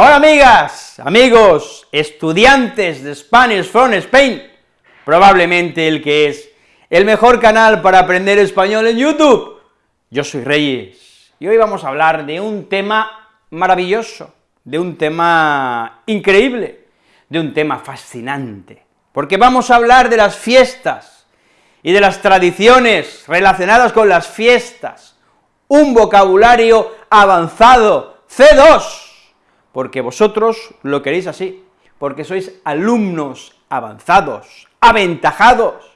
Hola amigas, amigos, estudiantes de Spanish from Spain, probablemente el que es el mejor canal para aprender español en YouTube. Yo soy Reyes, y hoy vamos a hablar de un tema maravilloso, de un tema increíble, de un tema fascinante, porque vamos a hablar de las fiestas y de las tradiciones relacionadas con las fiestas, un vocabulario avanzado, C2, porque vosotros lo queréis así, porque sois alumnos avanzados, aventajados,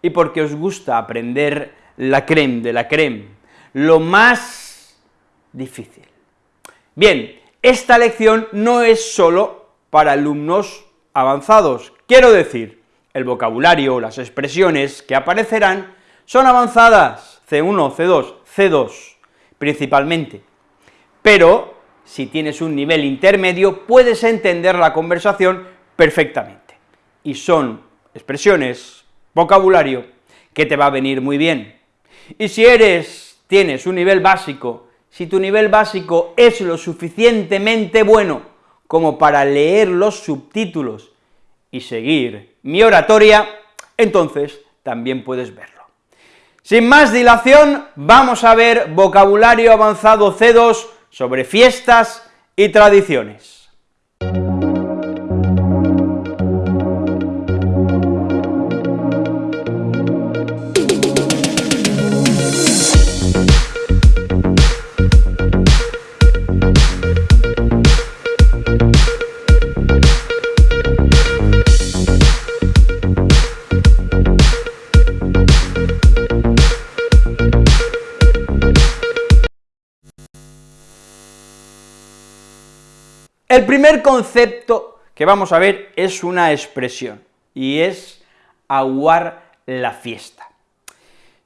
y porque os gusta aprender la creme de la creme, lo más difícil. Bien, esta lección no es solo para alumnos avanzados, quiero decir, el vocabulario, las expresiones que aparecerán son avanzadas, C1, C2, C2, principalmente, pero si tienes un nivel intermedio, puedes entender la conversación perfectamente, y son expresiones, vocabulario, que te va a venir muy bien. Y si eres, tienes un nivel básico, si tu nivel básico es lo suficientemente bueno como para leer los subtítulos y seguir mi oratoria, entonces también puedes verlo. Sin más dilación, vamos a ver vocabulario avanzado C2 sobre fiestas y tradiciones. El primer concepto que vamos a ver es una expresión, y es aguar la fiesta.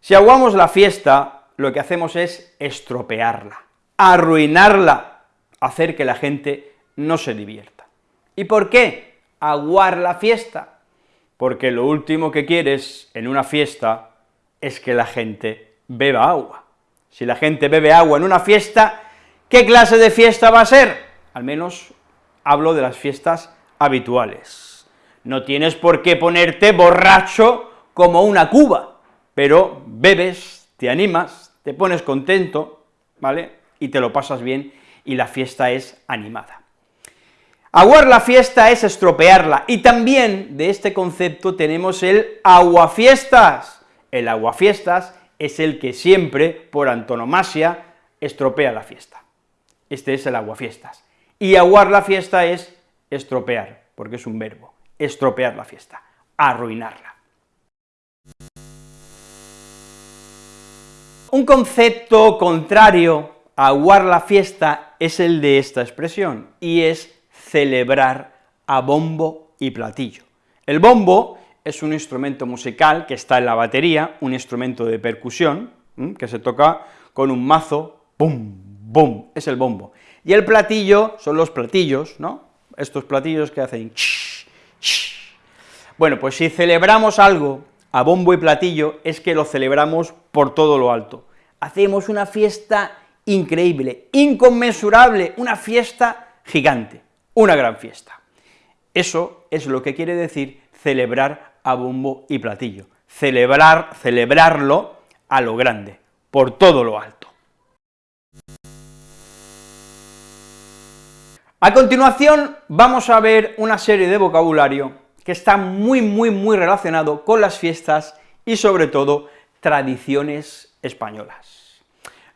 Si aguamos la fiesta, lo que hacemos es estropearla, arruinarla, hacer que la gente no se divierta. ¿Y por qué aguar la fiesta? Porque lo último que quieres en una fiesta es que la gente beba agua. Si la gente bebe agua en una fiesta, ¿qué clase de fiesta va a ser? Al menos hablo de las fiestas habituales. No tienes por qué ponerte borracho como una cuba, pero bebes, te animas, te pones contento, ¿vale?, y te lo pasas bien, y la fiesta es animada. Aguar la fiesta es estropearla, y también de este concepto tenemos el aguafiestas. El aguafiestas es el que siempre, por antonomasia, estropea la fiesta. Este es el aguafiestas. Y aguar la fiesta es estropear, porque es un verbo, estropear la fiesta, arruinarla. Un concepto contrario a aguar la fiesta es el de esta expresión, y es celebrar a bombo y platillo. El bombo es un instrumento musical que está en la batería, un instrumento de percusión, que se toca con un mazo, ¡pum!, ¡bum!, es el bombo. Y el platillo son los platillos, ¿no? Estos platillos que hacen Bueno, pues si celebramos algo a bombo y platillo, es que lo celebramos por todo lo alto. Hacemos una fiesta increíble, inconmensurable, una fiesta gigante, una gran fiesta. Eso es lo que quiere decir celebrar a bombo y platillo, celebrar, celebrarlo a lo grande, por todo lo alto. A continuación vamos a ver una serie de vocabulario que está muy, muy, muy relacionado con las fiestas y sobre todo tradiciones españolas.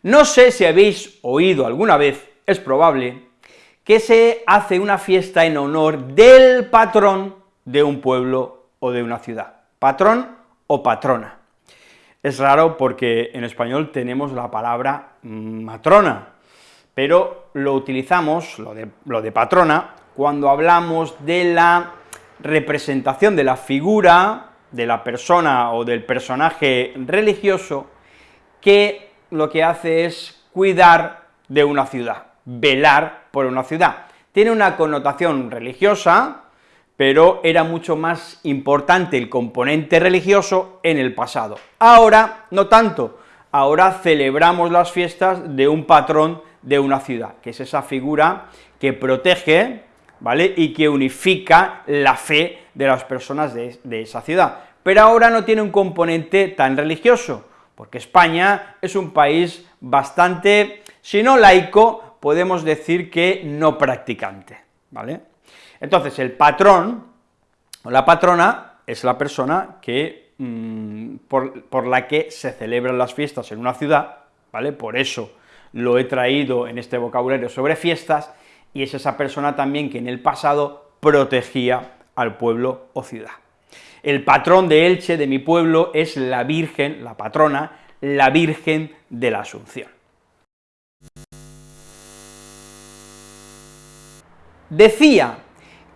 No sé si habéis oído alguna vez, es probable, que se hace una fiesta en honor del patrón de un pueblo o de una ciudad, patrón o patrona. Es raro porque en español tenemos la palabra matrona, pero lo utilizamos, lo de, patrona, cuando hablamos de la representación de la figura de la persona o del personaje religioso que lo que hace es cuidar de una ciudad, velar por una ciudad. Tiene una connotación religiosa, pero era mucho más importante el componente religioso en el pasado. Ahora, no tanto, ahora celebramos las fiestas de un patrón de una ciudad, que es esa figura que protege, ¿vale?, y que unifica la fe de las personas de, de esa ciudad. Pero ahora no tiene un componente tan religioso, porque España es un país bastante, si no laico, podemos decir que no practicante, ¿vale? Entonces, el patrón, o la patrona, es la persona que, mm, por, por la que se celebran las fiestas en una ciudad, ¿vale? Por eso lo he traído en este vocabulario sobre fiestas, y es esa persona también que en el pasado protegía al pueblo o ciudad. El patrón de Elche, de mi pueblo, es la Virgen, la patrona, la Virgen de la Asunción. Decía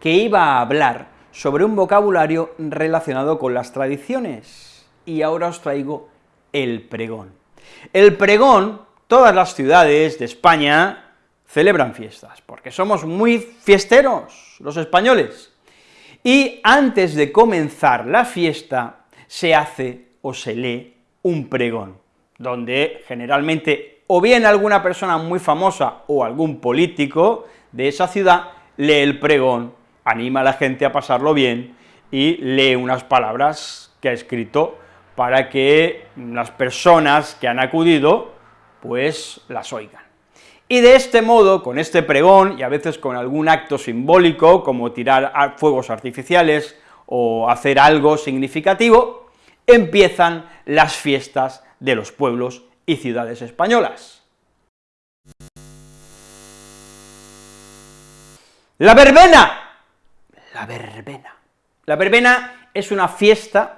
que iba a hablar sobre un vocabulario relacionado con las tradiciones, y ahora os traigo el pregón. El pregón, todas las ciudades de España celebran fiestas, porque somos muy fiesteros los españoles, y antes de comenzar la fiesta se hace o se lee un pregón, donde generalmente o bien alguna persona muy famosa o algún político de esa ciudad lee el pregón, anima a la gente a pasarlo bien y lee unas palabras que ha escrito para que las personas que han acudido, pues las oigan. Y de este modo, con este pregón, y a veces con algún acto simbólico, como tirar fuegos artificiales o hacer algo significativo, empiezan las fiestas de los pueblos y ciudades españolas. La verbena. La verbena. La verbena es una fiesta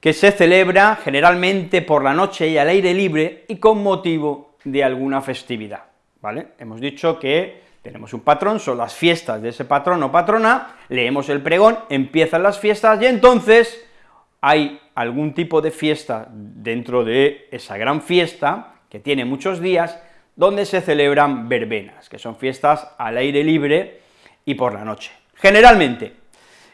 que se celebra generalmente por la noche y al aire libre y con motivo de alguna festividad. ¿vale? Hemos dicho que tenemos un patrón, son las fiestas de ese patrón o patrona, leemos el pregón, empiezan las fiestas, y entonces hay algún tipo de fiesta dentro de esa gran fiesta, que tiene muchos días, donde se celebran verbenas, que son fiestas al aire libre y por la noche, generalmente.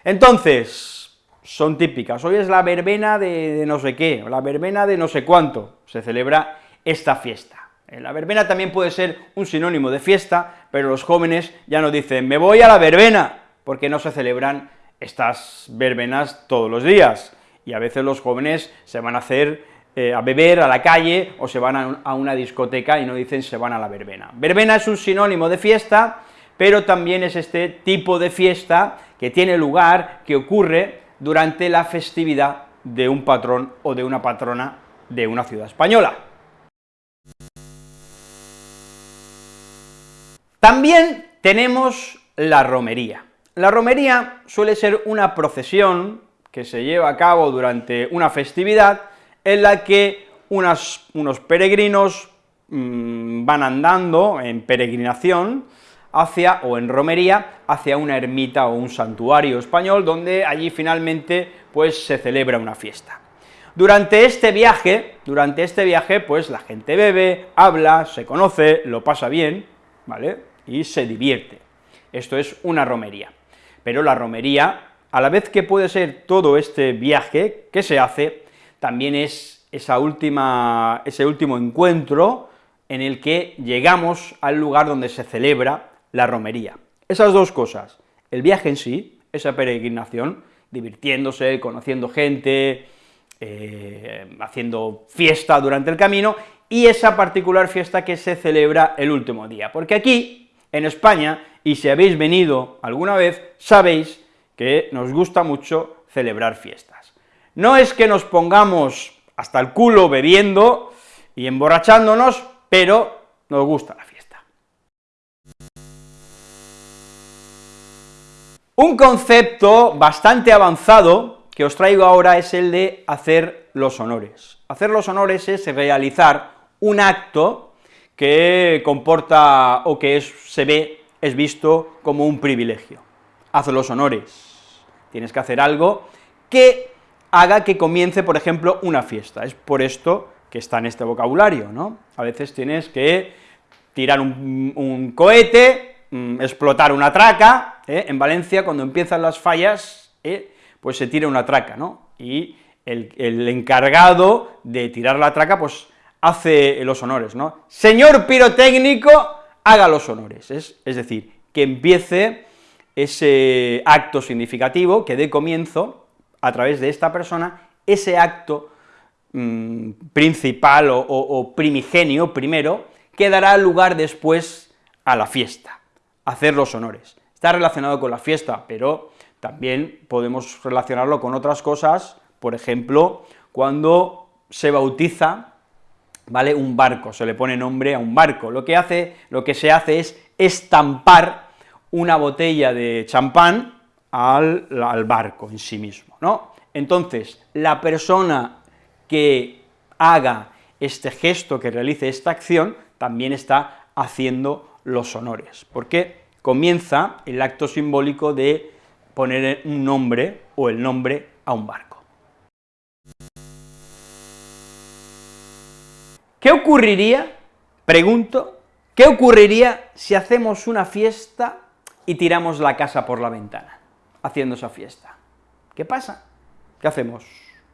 Entonces, son típicas, hoy es la verbena de, no sé qué, o la verbena de no sé cuánto, se celebra esta fiesta. Eh, la verbena también puede ser un sinónimo de fiesta, pero los jóvenes ya no dicen, me voy a la verbena, porque no se celebran estas verbenas todos los días, y a veces los jóvenes se van a hacer eh, a beber a la calle, o se van a, una discoteca y no dicen se van a la verbena. Verbena es un sinónimo de fiesta, pero también es este tipo de fiesta que tiene lugar, que ocurre durante la festividad de un patrón o de una patrona de una ciudad española. También tenemos la romería. La romería suele ser una procesión que se lleva a cabo durante una festividad en la que unos peregrinos mm, van andando en peregrinación hacia, o en romería, hacia una ermita o un santuario español, donde allí finalmente pues se celebra una fiesta. Durante este viaje, durante este viaje, pues la gente bebe, habla, se conoce, lo pasa bien, ¿vale?, y se divierte. Esto es una romería. Pero la romería, a la vez que puede ser todo este viaje que se hace, también es esa última, ese último encuentro en el que llegamos al lugar donde se celebra la romería. Esas dos cosas, el viaje en sí, esa peregrinación, divirtiéndose, conociendo gente, eh, haciendo fiesta durante el camino, y esa particular fiesta que se celebra el último día, porque aquí en España, y si habéis venido alguna vez, sabéis que nos gusta mucho celebrar fiestas. No es que nos pongamos hasta el culo bebiendo y emborrachándonos, pero nos gusta la fiesta. Un concepto bastante avanzado que os traigo ahora es el de hacer los honores. Hacer los honores es realizar un acto que comporta o que se ve, es visto como un privilegio. Haz los honores, tienes que hacer algo que haga que comience, por ejemplo, una fiesta, es por esto que está en este vocabulario, ¿no? A veces tienes que tirar un, cohete, mm, explotar una traca, ¿eh? en Valencia cuando empiezan las fallas, ¿eh? pues se tira una traca, ¿no? Y el, encargado de tirar la traca, pues hace los honores, ¿no? Señor pirotécnico, haga los honores, es, es decir, que empiece ese acto significativo, que dé comienzo, a través de esta persona, ese acto mm, principal o, primigenio primero, que dará lugar después a la fiesta, hacer los honores. Está relacionado con la fiesta, pero también podemos relacionarlo con otras cosas, por ejemplo, cuando se bautiza, ¿vale?, un barco, se le pone nombre a un barco, lo que hace, lo que se hace es estampar una botella de champán al, al barco en sí mismo, ¿no? Entonces, la persona que haga este gesto, que realice esta acción, también está haciendo los honores, porque comienza el acto simbólico de poner un nombre o el nombre a un barco. ¿Qué ocurriría, pregunto, qué ocurriría si hacemos una fiesta y tiramos la casa por la ventana, haciendo esa fiesta? ¿Qué pasa? ¿Qué hacemos?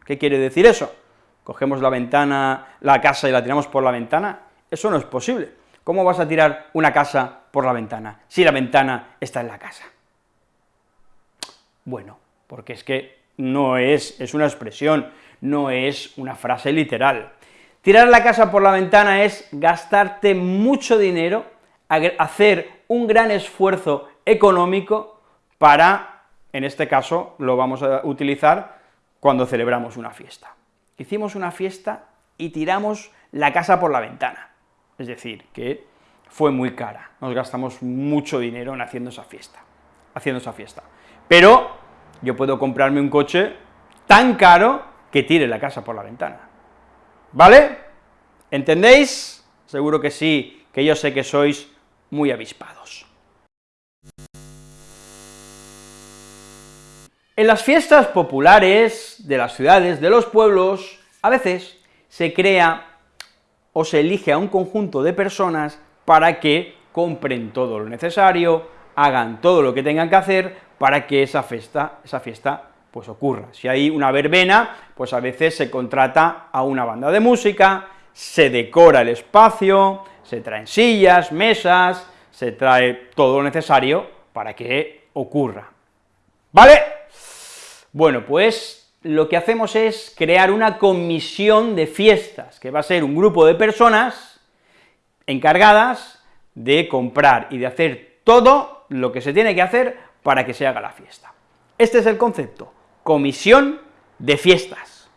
¿Qué quiere decir eso? ¿Cogemos la ventana, la casa y la tiramos por la ventana? Eso no es posible. ¿Cómo vas a tirar una casa por la ventana si la ventana está en la casa? Bueno, porque es que no es, es una expresión, no es una frase literal. Tirar la casa por la ventana es gastarte mucho dinero, hacer un gran esfuerzo económico para, en este caso, lo vamos a utilizar cuando celebramos una fiesta. Hicimos una fiesta y tiramos la casa por la ventana, es decir, que fue muy cara, nos gastamos mucho dinero en haciendo esa fiesta, haciendo esa fiesta. Pero yo puedo comprarme un coche tan caro que tire la casa por la ventana, ¿vale? ¿Entendéis? Seguro que sí, que yo sé que sois muy avispados. En las fiestas populares de las ciudades, de los pueblos, a veces se crea o se elige a un conjunto de personas para que compren todo lo necesario, hagan todo lo que tengan que hacer para que esa fiesta, esa fiesta pues ocurra. Si hay una verbena, pues a veces se contrata a una banda de música, se decora el espacio, se traen sillas, mesas, se trae todo lo necesario para que ocurra. ¿Vale? Bueno, pues lo que hacemos es crear una comisión de fiestas, que va a ser un grupo de personas encargadas de comprar y de hacer todo lo que se tiene que hacer para que se haga la fiesta. Este es el concepto, comisión de fiestas.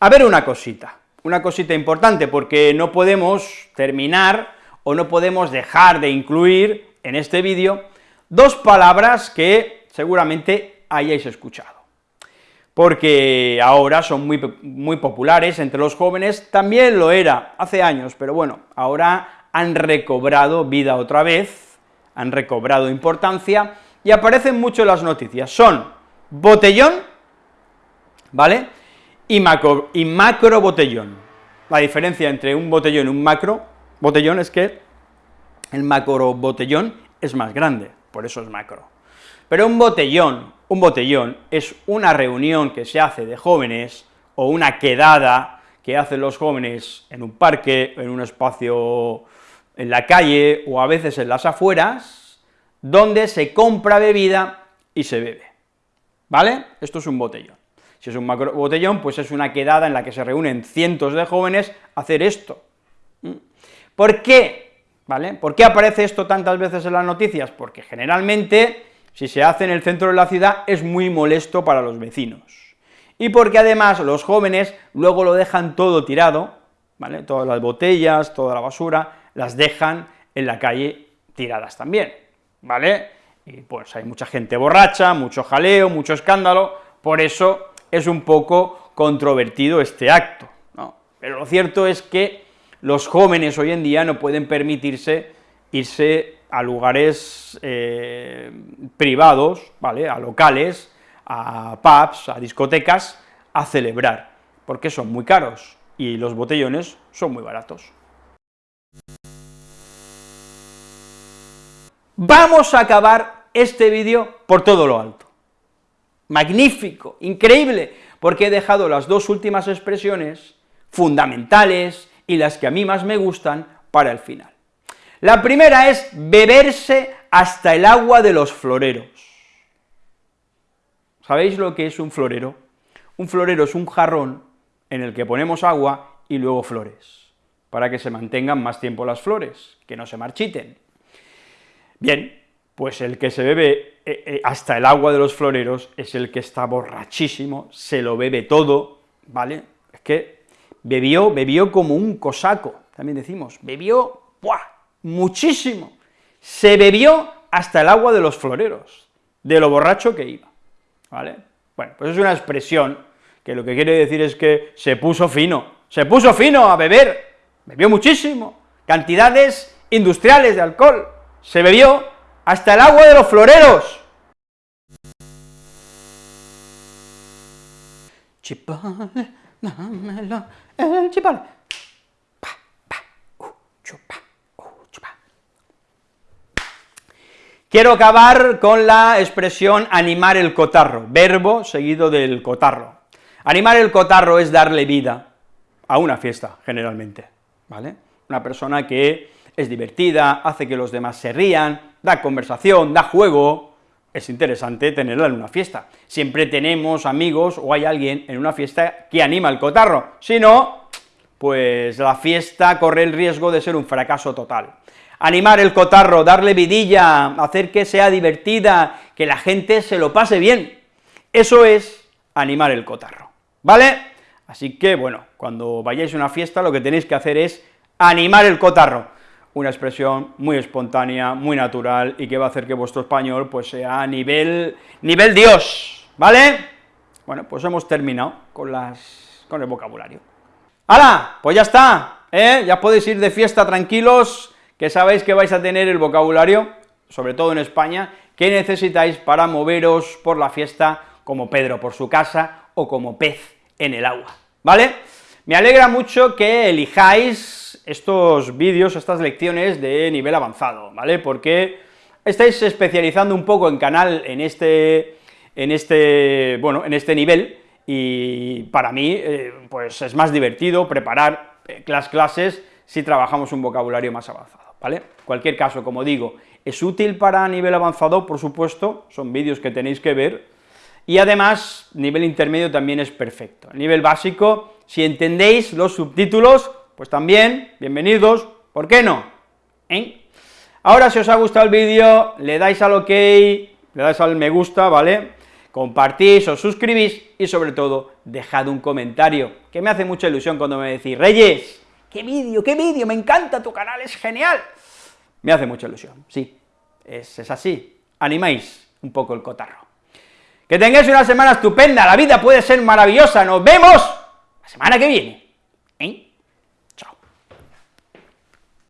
A ver una cosita, una cosita importante, porque no podemos terminar o no podemos dejar de incluir en este vídeo Dos palabras que seguramente hayáis escuchado, porque ahora son muy, muy populares entre los jóvenes, también lo era hace años, pero bueno, ahora han recobrado vida otra vez, han recobrado importancia, y aparecen mucho en las noticias, son botellón, ¿vale?, y macro, y macro botellón. La diferencia entre un botellón y un macro botellón es que el macro botellón es más grande, por eso es macro. Pero un botellón, un botellón es una reunión que se hace de jóvenes, o una quedada que hacen los jóvenes en un parque, en un espacio en la calle, o a veces en las afueras, donde se compra bebida y se bebe, ¿vale? Esto es un botellón. Si es un macro botellón, pues es una quedada en la que se reúnen cientos de jóvenes a hacer esto. ¿Mm? ¿Por qué? ¿Vale? ¿Por qué aparece esto tantas veces en las noticias? Porque generalmente, si se hace en el centro de la ciudad, es muy molesto para los vecinos, y porque además los jóvenes luego lo dejan todo tirado, ¿vale? Todas las botellas, toda la basura, las dejan en la calle tiradas también, ¿vale? Y pues hay mucha gente borracha, mucho jaleo, mucho escándalo, por eso es un poco controvertido este acto. Pero lo cierto es que los jóvenes hoy en día no pueden permitirse irse a lugares eh, privados, ¿vale?, a locales, a pubs, a discotecas, a celebrar, porque son muy caros, y los botellones son muy baratos. Vamos a acabar este vídeo por todo lo alto. Magnífico, increíble, porque he dejado las dos últimas expresiones fundamentales y las que a mí más me gustan para el final. La primera es beberse hasta el agua de los floreros. ¿Sabéis lo que es un florero? Un florero es un jarrón en el que ponemos agua y luego flores, para que se mantengan más tiempo las flores, que no se marchiten. Bien, pues el que se bebe eh, eh, hasta el agua de los floreros es el que está borrachísimo, se lo bebe todo, ¿vale? Es que bebió, bebió como un cosaco, también decimos, bebió, ¡buah!, muchísimo, se bebió hasta el agua de los floreros, de lo borracho que iba, ¿vale? Bueno, pues es una expresión que lo que quiere decir es que se puso fino, se puso fino a beber, bebió muchísimo, cantidades industriales de alcohol, se bebió hasta el agua de los floreros. Chipale, dámelo, el chupa. Quiero acabar con la expresión animar el cotarro, verbo seguido del cotarro. Animar el cotarro es darle vida a una fiesta, generalmente, ¿vale? Una persona que es divertida, hace que los demás se rían, da conversación, da juego, es interesante tenerla en una fiesta. Siempre tenemos amigos o hay alguien en una fiesta que anima el cotarro, si no, pues la fiesta corre el riesgo de ser un fracaso total. Animar el cotarro, darle vidilla, hacer que sea divertida, que la gente se lo pase bien, eso es animar el cotarro, ¿vale? Así que, bueno, cuando vayáis a una fiesta lo que tenéis que hacer es animar el cotarro, una expresión muy espontánea, muy natural, y que va a hacer que vuestro español pues sea nivel, nivel Dios, ¿vale? Bueno, pues hemos terminado con, las, con el vocabulario. ¡Hala! Pues ya está, ¿eh? Ya podéis ir de fiesta tranquilos, que sabéis que vais a tener el vocabulario, sobre todo en España, que necesitáis para moveros por la fiesta como Pedro por su casa o como pez en el agua, ¿vale? Me alegra mucho que elijáis estos vídeos, estas lecciones de nivel avanzado, ¿vale? Porque estáis especializando un poco en canal en este, en este, bueno, en este nivel, y para mí, eh, pues es más divertido preparar eh, las clases si trabajamos un vocabulario más avanzado, ¿vale? cualquier caso, como digo, es útil para nivel avanzado, por supuesto, son vídeos que tenéis que ver, y además, nivel intermedio también es perfecto. Nivel básico, si entendéis los subtítulos, pues también, bienvenidos, ¿por qué no? ¿Eh? Ahora, si os ha gustado el vídeo, le dais al ok, le dais al me gusta, ¿vale? Compartís, os suscribís y sobre todo, dejad un comentario, que me hace mucha ilusión cuando me decís, Reyes, qué vídeo, qué vídeo, me encanta tu canal, es genial. Me hace mucha ilusión, sí, es, es así, animáis un poco el cotarro. Que tengáis una semana estupenda, la vida puede ser maravillosa, nos vemos la semana que viene.